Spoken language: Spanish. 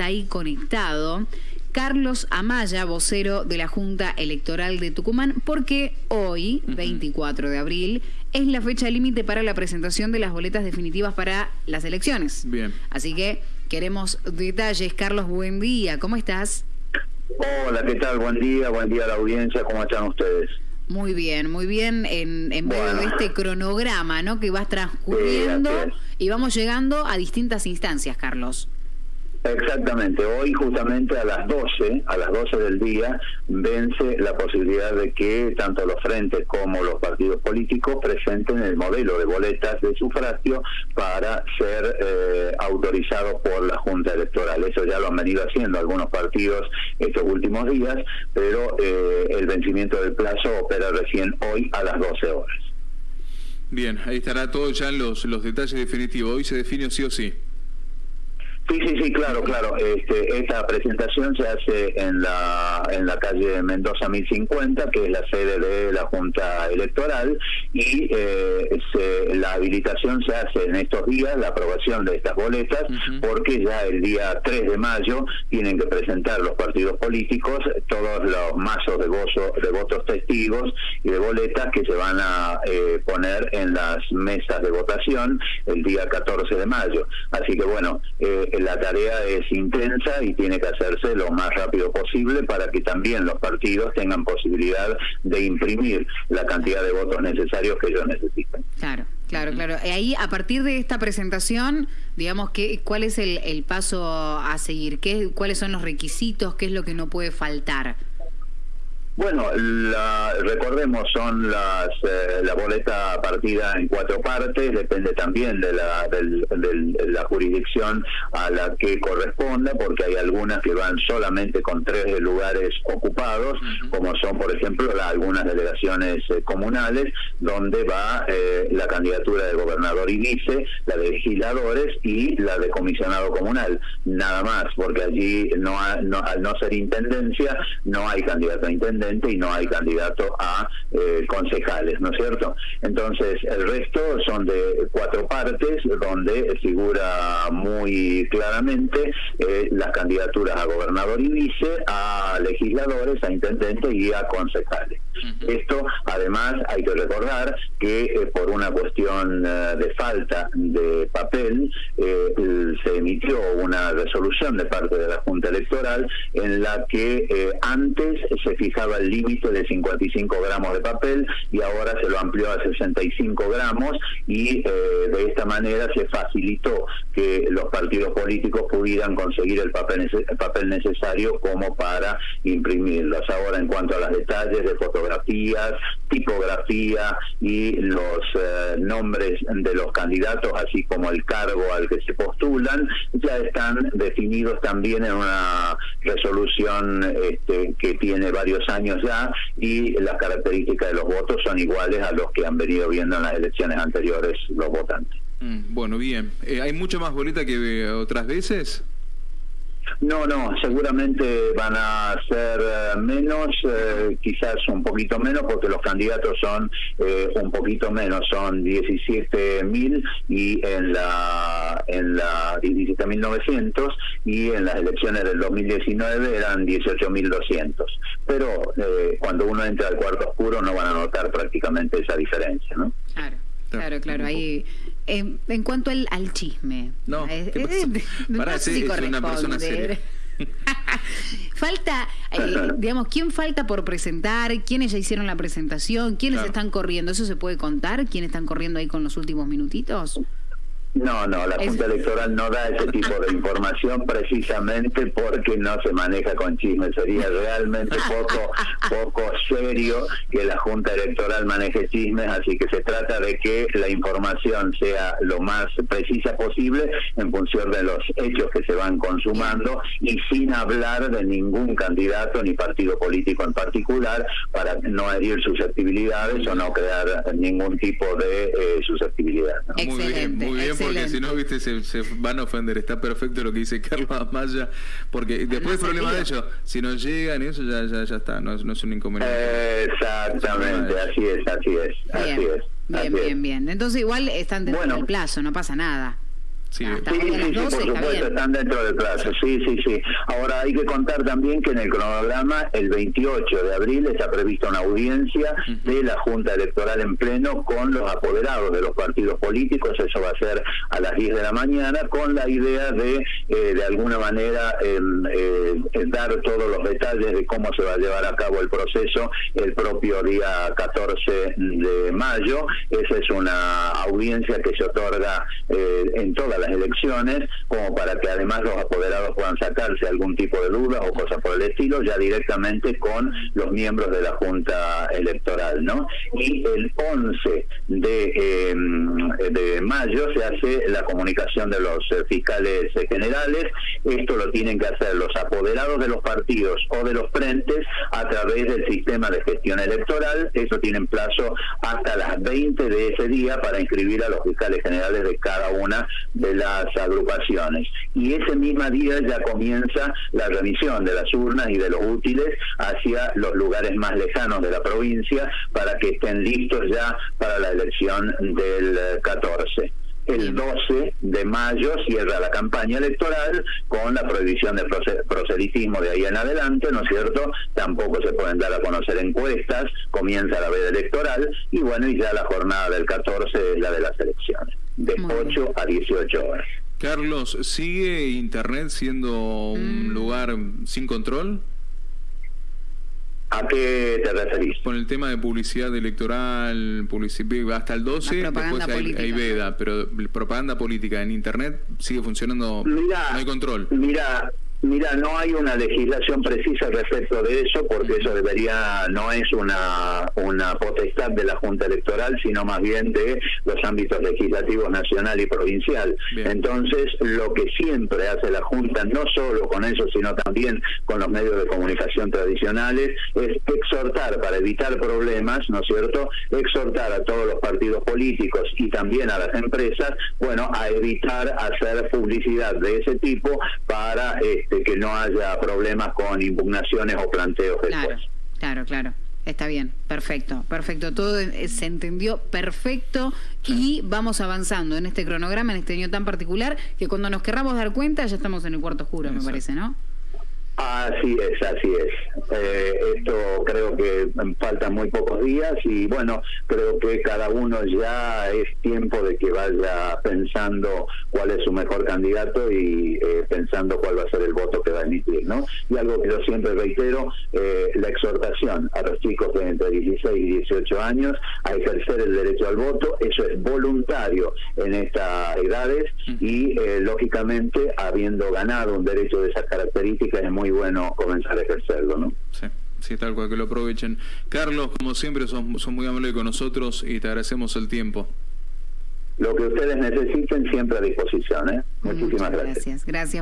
está ahí conectado. Carlos Amaya, vocero de la Junta Electoral de Tucumán, porque hoy, 24 de abril, es la fecha límite para la presentación de las boletas definitivas para las elecciones. Bien. Así que queremos detalles. Carlos, buen día. ¿Cómo estás? Hola, ¿qué tal? Buen día, buen día a la audiencia. ¿Cómo están ustedes? Muy bien, muy bien en, en medio de este cronograma, ¿no? Que vas transcurriendo y vamos llegando a distintas instancias, Carlos. Exactamente, hoy justamente a las 12, a las 12 del día, vence la posibilidad de que tanto los frentes como los partidos políticos presenten el modelo de boletas de sufragio para ser eh, autorizados por la Junta Electoral. Eso ya lo han venido haciendo algunos partidos estos últimos días, pero eh, el vencimiento del plazo opera recién hoy a las 12 horas. Bien, ahí estará todo ya en los, los detalles definitivos. Hoy se define sí o sí. Sí, sí, sí, claro, claro. Este, esta presentación se hace en la en la calle Mendoza 1050, que es la sede de la Junta Electoral, y eh, la habilitación se hace en estos días, la aprobación de estas boletas, porque ya el día 3 de mayo tienen que presentar los partidos políticos los mazos de, de votos testigos y de boletas que se van a eh, poner en las mesas de votación el día 14 de mayo. Así que bueno, eh, la tarea es intensa y tiene que hacerse lo más rápido posible para que también los partidos tengan posibilidad de imprimir la cantidad de votos necesarios que ellos necesitan. Claro. Claro, claro. Ahí, a partir de esta presentación, digamos, que, ¿cuál es el, el paso a seguir? ¿Qué, ¿Cuáles son los requisitos? ¿Qué es lo que no puede faltar? Bueno, la, recordemos, son las eh, la boleta partida en cuatro partes, depende también de la, del, la jurisdicción a la que corresponda, porque hay algunas que van solamente con tres lugares ocupados, como son, por ejemplo, algunas delegaciones eh, comunales, donde va eh, la candidatura de gobernador y vice, la de legisladores y la de comisionado comunal, nada más, porque allí no, no al no ser intendencia, no hay candidato a intendencia y no hay candidato a eh, concejales, ¿no es cierto? Entonces, el resto son de cuatro partes donde figura muy claramente eh, las candidaturas a gobernador y vice, a legisladores, a intendentes y a concejales. Esto, además, hay que recordar que eh, por una cuestión de falta de papel, se emitió una resolución de parte de la Junta Electoral en la que antes se fijaba el límite de 55 gramos de papel y ahora se lo amplió a 65 gramos y eh, de esta manera se facilitó que los partidos políticos pudieran conseguir el papel, el papel necesario como para imprimirlos. Ahora en cuanto a los detalles de fotografías, tipografía y los eh, nombres de los candidatos, así como el cargo al que se postulan, ya están definidos también en una resolución este, que tiene varios años ya y las características de los votos son iguales a los que han venido viendo en las elecciones anteriores los votantes. Mm, bueno, bien. Eh, ¿Hay mucha más boleta que otras veces? No, no, seguramente van a ser eh, menos, eh, quizás un poquito menos, porque los candidatos son eh, un poquito menos, son 17.000 y en la en la 17.900 y en las elecciones del 2019 eran 18.200. Pero cuando uno entra al cuarto oscuro no van a notar prácticamente esa diferencia, ¿no? Claro. Claro, claro, ahí en, cuanto al, al, chisme. No, ¿qué Para si una persona seria. falta, eh, digamos, ¿quién falta por presentar? ¿Quiénes ya hicieron la presentación? ¿Quiénes están corriendo? ¿Eso se puede contar? ¿Quiénes están corriendo ahí con los últimos minutitos? No, no, la Junta Electoral no da ese tipo de información precisamente porque no se maneja con chismes. Sería realmente poco, poco serio que la Junta Electoral maneje chismes, así que se trata de que la información sea lo más precisa posible en función de los hechos que se van consumando y sin hablar de ningún candidato ni partido político en particular para no herir susceptibilidades o no crear ningún tipo de eh, susceptibilidad. Muy bien, muy bien porque si no, viste, se, van a ofender. Está perfecto lo que dice Carlos Amaya, porque después el problema de ellos, si no llegan, eso ya, ya, ya está, no, no es un inconveniente. Exactamente, así es, así es, bien. así es. Bien, bien, bien. Entonces igual están dentro del plazo, no pasa nada. Sí, sí, por supuesto, están dentro del plazo. Sí, sí, sí. Ahora hay que contar también que en el cronograma, el 28 de abril, está prevista una audiencia de la Junta Electoral en pleno con los apoderados de los partidos políticos. Eso va a ser a las 10 de la mañana, con la idea de, eh, de alguna manera, em, eh, dar todos los detalles de cómo se va a llevar a cabo el proceso el propio día 14 de mayo. Esa es una audiencia que se otorga eh, en todas las elecciones, como para que además los apoderados puedan sacarse algún tipo de duda o cosas por el estilo, ya directamente con los miembros de la Junta Electoral, ¿no? Y el 11 de, em, de mayo se hace la comunicación de los eh, fiscales generales. Esto lo tienen que hacer los apoderados de los partidos o de los frentes a través del sistema de gestión electoral. Eso tienen plazo hasta las 20 de ese día para inscribir a los fiscales generales de cada una de las agrupaciones. Y ese mismo día ya comienza la remisión de las urnas y de los útiles hacia los lugares más lejanos de la provincia para que estén listos ya para la elección del 14 el 12 de mayo cierra la campaña electoral con la prohibición del proselitismo de ahí en adelante, ¿no es cierto? Tampoco se pueden dar a conocer encuestas, comienza la veda electoral y bueno, y ya la jornada del 14 es la de las elecciones de 8 a 18 horas. Carlos, ¿sigue Internet siendo un mm. lugar sin control? ¿A qué te referís? Con el tema de publicidad electoral, publicidad, hasta el 12, después hay, veda, pero propaganda política en Internet sigue funcionando, no hay control. Mira, Mira, no hay una legislación precisa respecto de eso, porque eso debería, no es una, una potestad de la Junta Electoral, sino más bien de los ámbitos legislativos nacional y provincial. Entonces, lo que siempre hace la Junta, no solo con eso, sino también con los medios de comunicación tradicionales, es exhortar, para evitar problemas, ¿no es cierto?, exhortar a todos los partidos políticos y también a las empresas, bueno, a evitar hacer publicidad de ese tipo para... Eh, de que no haya problemas con impugnaciones o planteos claro, Claro, claro. Está bien, perfecto, perfecto. Todo se entendió perfecto y vamos avanzando en este cronograma, en este año tan particular, que cuando nos querramos dar cuenta ya estamos en el cuarto oscuro, me parece, ¿no? Así es, así es. Eh, esto creo que faltan muy pocos días y bueno, creo que cada uno ya es tiempo de que vaya pensando cuál es su mejor candidato y eh, pensando cuál va a ser el voto que va a emitir, ¿no? Y algo que yo siempre reitero, eh, la exhortación a los chicos de entre 16 y 18 años a ejercer el derecho al voto, eso es voluntario en estas edades y lógicamente habiendo ganado un derecho de esas características es muy bueno comenzar a ejercerlo, ¿no? Sí. Sí, tal cual, que lo aprovechen. Carlos, como siempre, son, son muy amables con nosotros y te agradecemos el tiempo. Lo que ustedes necesiten siempre a disposición. ¿eh? Muchísimas gracias. Gracias. Gracias.